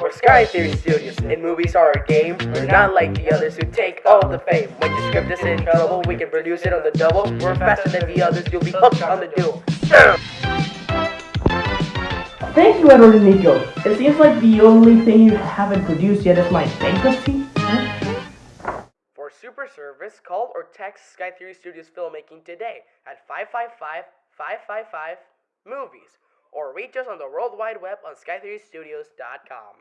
we're Sky Theory Studios, and movies are a game. We're not like the others who take all the fame. When your script is in trouble, we can produce it on the double. We're faster than the others, you'll be hooked on the duel. Thank you, Edward and Nico. It seems like the only thing you haven't produced yet is my bankruptcy. For super service, call or text Sky Theory Studios Filmmaking today at 555 555 movies or reach us on the World Wide Web on skytheorystudios.com.